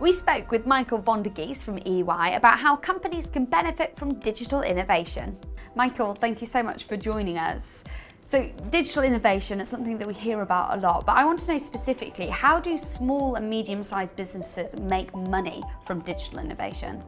We spoke with Michael von der Geest from EY about how companies can benefit from digital innovation. Michael, thank you so much for joining us. So digital innovation is something that we hear about a lot, but I want to know specifically, how do small and medium-sized businesses make money from digital innovation?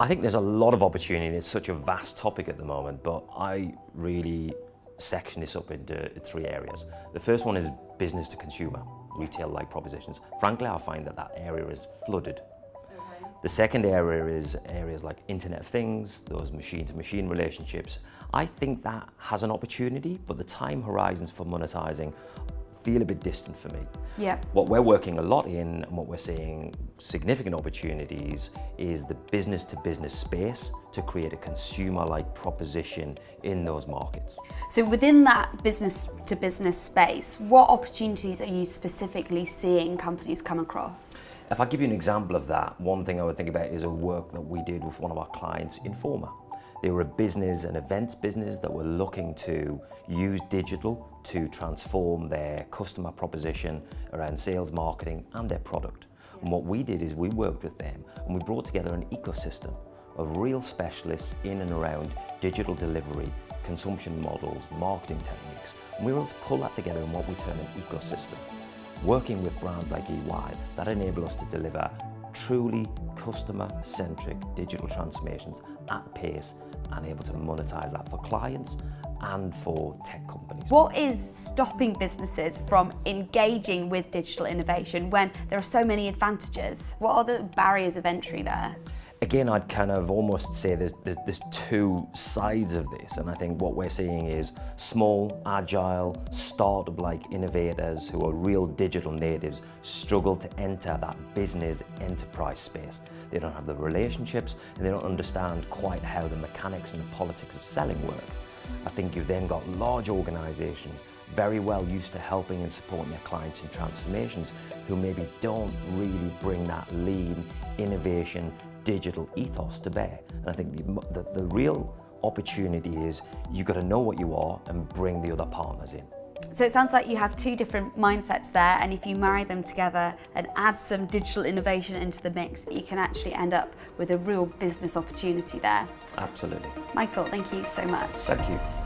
I think there's a lot of opportunity. It's such a vast topic at the moment, but I really section this up into three areas. The first one is business to consumer, retail-like propositions. Frankly, I find that that area is flooded. Okay. The second area is areas like Internet of Things, those machine-to-machine -machine relationships. I think that has an opportunity, but the time horizons for monetizing feel a bit distant for me. Yeah. What we're working a lot in and what we're seeing significant opportunities is the business to business space to create a consumer like proposition in those markets. So within that business to business space, what opportunities are you specifically seeing companies come across? If I give you an example of that, one thing I would think about is a work that we did with one of our clients, Informa. They were a business, an events business that were looking to use digital to transform their customer proposition around sales, marketing and their product. And what we did is we worked with them and we brought together an ecosystem of real specialists in and around digital delivery, consumption models, marketing techniques. And we were able to pull that together in what we term an ecosystem. Working with brands like EY, that enabled us to deliver truly customer-centric digital transformations at pace and able to monetize that for clients and for tech companies. What is stopping businesses from engaging with digital innovation when there are so many advantages? What are the barriers of entry there? Again, I'd kind of almost say there's, there's, there's, two sides of this. And I think what we're seeing is small, agile, startup-like innovators who are real digital natives struggle to enter that business enterprise space. They don't have the relationships and they don't understand quite how the mechanics and the politics of selling work. I think you've then got large organizations very well used to helping and supporting their clients in transformations who maybe don't really bring that lean, innovation, digital ethos to bear. And I think the, the, the real opportunity is you've got to know what you are and bring the other partners in. So it sounds like you have two different mindsets there and if you marry them together and add some digital innovation into the mix, you can actually end up with a real business opportunity there. Absolutely. Michael, thank you so much. Thank you.